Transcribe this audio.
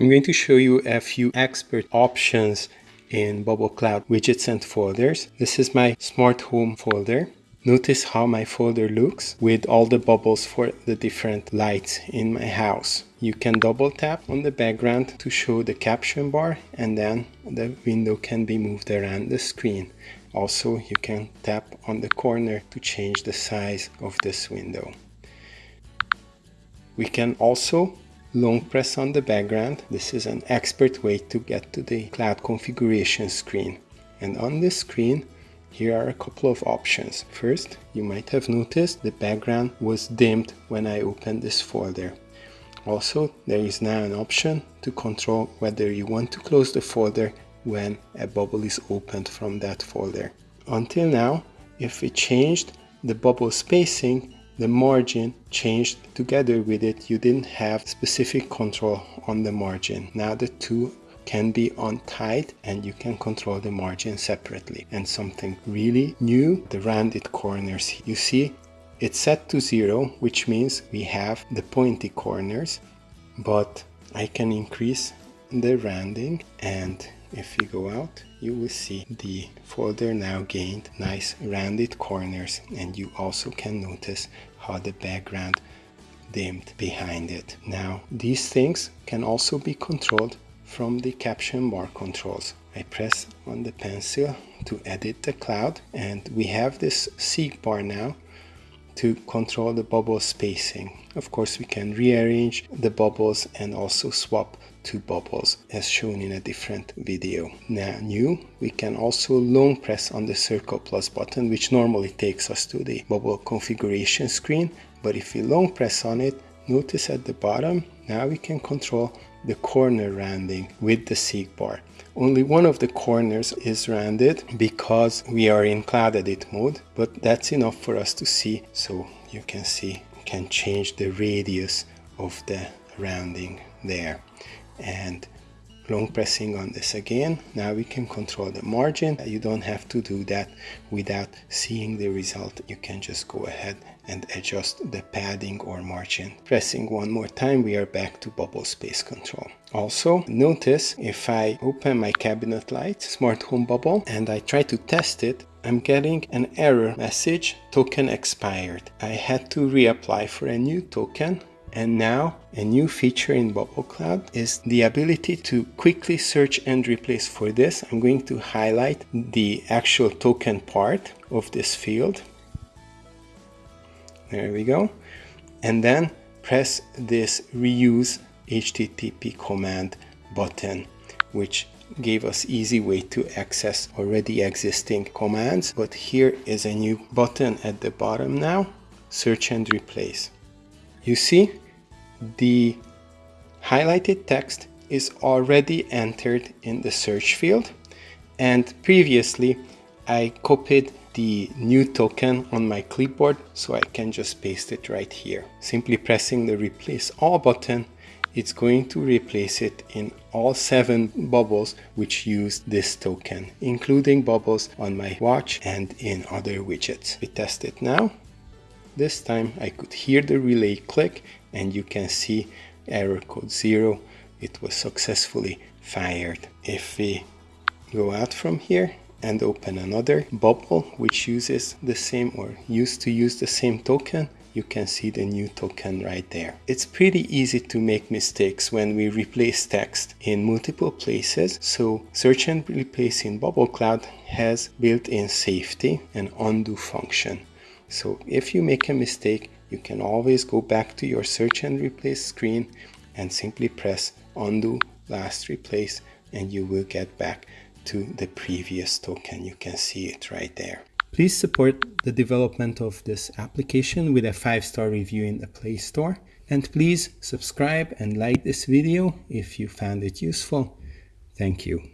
I'm going to show you a few expert options in Bubble Cloud widgets and folders. This is my smart home folder. Notice how my folder looks with all the bubbles for the different lights in my house. You can double tap on the background to show the caption bar and then the window can be moved around the screen. Also, you can tap on the corner to change the size of this window. We can also long press on the background. This is an expert way to get to the cloud configuration screen. And on this screen, here are a couple of options. First, you might have noticed the background was dimmed when I opened this folder. Also, there is now an option to control whether you want to close the folder when a bubble is opened from that folder. Until now, if we changed the bubble spacing, the margin changed together with it. You didn't have specific control on the margin. Now the two can be untied and you can control the margin separately. And something really new, the rounded corners. You see, it's set to zero, which means we have the pointy corners, but I can increase the rounding and if you go out you will see the folder now gained nice rounded corners and you also can notice how the background dimmed behind it. Now these things can also be controlled from the caption bar controls. I press on the pencil to edit the cloud and we have this seek bar now to control the bubble spacing. Of course, we can rearrange the bubbles and also swap two bubbles as shown in a different video. Now new, we can also long press on the circle plus button which normally takes us to the bubble configuration screen. But if we long press on it, notice at the bottom, now we can control the corner rounding with the seek bar. Only one of the corners is rounded because we are in cloud edit mode, but that's enough for us to see. So you can see, can change the radius of the rounding there. And long pressing on this again. Now we can control the margin. You don't have to do that without seeing the result. You can just go ahead and adjust the padding or margin. Pressing one more time we are back to bubble space control. Also notice if i open my cabinet light smart home bubble and i try to test it I'm getting an error message token expired. I had to reapply for a new token and now a new feature in Bubble Cloud is the ability to quickly search and replace. For this, I'm going to highlight the actual token part of this field. There we go. And then press this reuse HTTP command button, which gave us easy way to access already existing commands. But here is a new button at the bottom now, search and replace. You see, the highlighted text is already entered in the search field and previously I copied the new token on my clipboard so I can just paste it right here. Simply pressing the replace all button it's going to replace it in all seven bubbles which use this token, including bubbles on my watch and in other widgets. We test it now. This time I could hear the relay click and you can see error code 0. It was successfully fired. If we go out from here and open another bubble which uses the same or used to use the same token, you can see the new token right there. It's pretty easy to make mistakes when we replace text in multiple places. So search and replace in Bubble Cloud has built-in safety and undo function. So if you make a mistake, you can always go back to your search and replace screen and simply press undo last replace and you will get back to the previous token. You can see it right there. Please support the development of this application with a 5-star review in the Play Store. And please subscribe and like this video if you found it useful. Thank you.